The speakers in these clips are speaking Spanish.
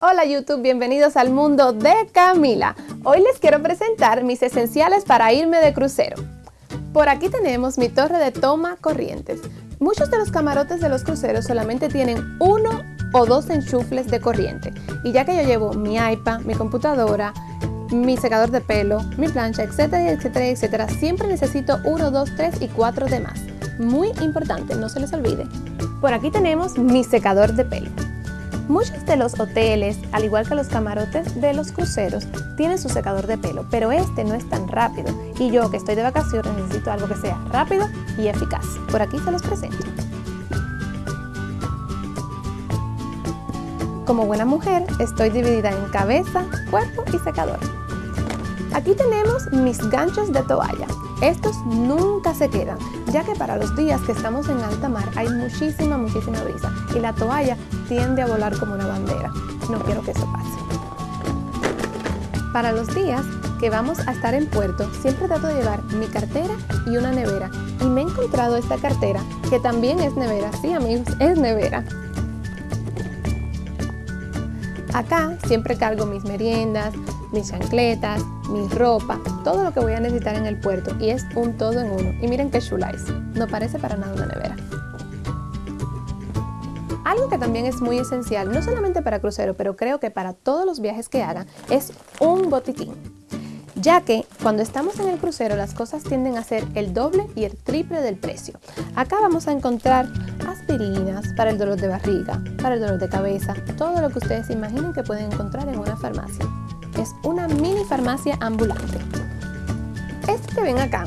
Hola YouTube, bienvenidos al mundo de Camila. Hoy les quiero presentar mis esenciales para irme de crucero. Por aquí tenemos mi torre de toma corrientes. Muchos de los camarotes de los cruceros solamente tienen uno o dos enchufles de corriente. Y ya que yo llevo mi iPad, mi computadora, mi secador de pelo, mi plancha, etcétera, etcétera, etcétera, siempre necesito uno, dos, tres y cuatro de más. Muy importante, no se les olvide. Por aquí tenemos mi secador de pelo. Muchos de los hoteles, al igual que los camarotes de los cruceros, tienen su secador de pelo, pero este no es tan rápido y yo que estoy de vacaciones necesito algo que sea rápido y eficaz. Por aquí se los presento. Como buena mujer, estoy dividida en cabeza, cuerpo y secador. Aquí tenemos mis ganchos de toalla. Estos nunca se quedan, ya que para los días que estamos en alta mar hay muchísima, muchísima brisa y la toalla tiende a volar como una bandera. No quiero que eso pase. Para los días que vamos a estar en puerto, siempre trato de llevar mi cartera y una nevera. Y me he encontrado esta cartera, que también es nevera. Sí, amigos, es nevera. Acá siempre cargo mis meriendas, mis chancletas, mi ropa, todo lo que voy a necesitar en el puerto y es un todo en uno. Y miren qué chula es, no parece para nada una nevera. Algo que también es muy esencial, no solamente para crucero, pero creo que para todos los viajes que hagan, es un botiquín. Ya que cuando estamos en el crucero las cosas tienden a ser el doble y el triple del precio. Acá vamos a encontrar aspirinas para el dolor de barriga, para el dolor de cabeza, todo lo que ustedes imaginen que pueden encontrar en una farmacia es una mini farmacia ambulante. Este que ven acá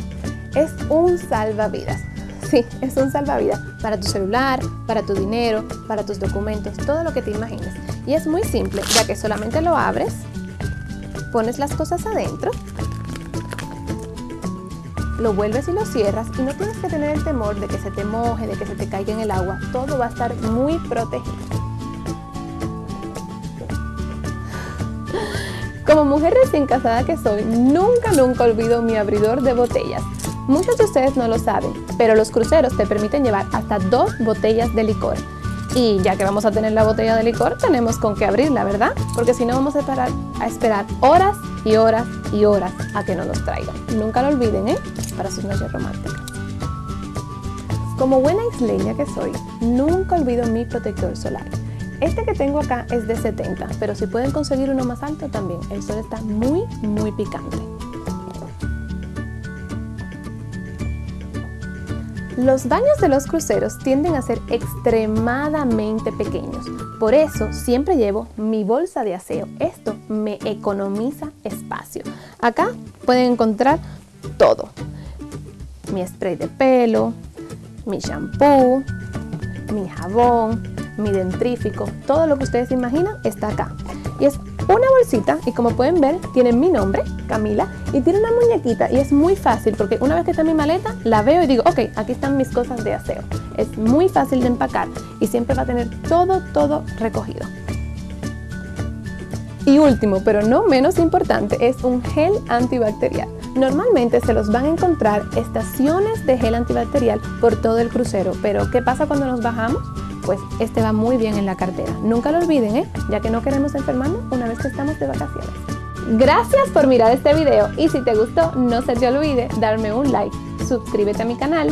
es un salvavidas. Sí, es un salvavidas para tu celular, para tu dinero, para tus documentos, todo lo que te imagines. Y es muy simple, ya que solamente lo abres, pones las cosas adentro, lo vuelves y lo cierras y no tienes que tener el temor de que se te moje, de que se te caiga en el agua. Todo va a estar muy protegido. Como mujer recién casada que soy, nunca, nunca olvido mi abridor de botellas. Muchos de ustedes no lo saben, pero los cruceros te permiten llevar hasta dos botellas de licor. Y ya que vamos a tener la botella de licor, tenemos con qué abrirla, ¿verdad? Porque si no vamos a esperar, a esperar horas y horas y horas a que no nos traigan. Nunca lo olviden, ¿eh? Para sus noches románticas. Como buena isleña que soy, nunca olvido mi protector solar. Este que tengo acá es de 70, pero si pueden conseguir uno más alto también. El sol está muy, muy picante. Los baños de los cruceros tienden a ser extremadamente pequeños, por eso siempre llevo mi bolsa de aseo. Esto me economiza espacio. Acá pueden encontrar todo. Mi spray de pelo, mi shampoo, mi jabón, mi dentrífico, todo lo que ustedes imaginan está acá. Y es una bolsita y como pueden ver tiene mi nombre, Camila, y tiene una muñequita y es muy fácil porque una vez que está mi maleta la veo y digo, ok, aquí están mis cosas de aseo. Es muy fácil de empacar y siempre va a tener todo, todo recogido. Y último, pero no menos importante, es un gel antibacterial. Normalmente se los van a encontrar estaciones de gel antibacterial por todo el crucero, pero ¿qué pasa cuando nos bajamos? Pues este va muy bien en la cartera. Nunca lo olviden, ¿eh? ya que no queremos enfermarnos una vez que estamos de vacaciones. Gracias por mirar este video y si te gustó no se te olvide darme un like, suscríbete a mi canal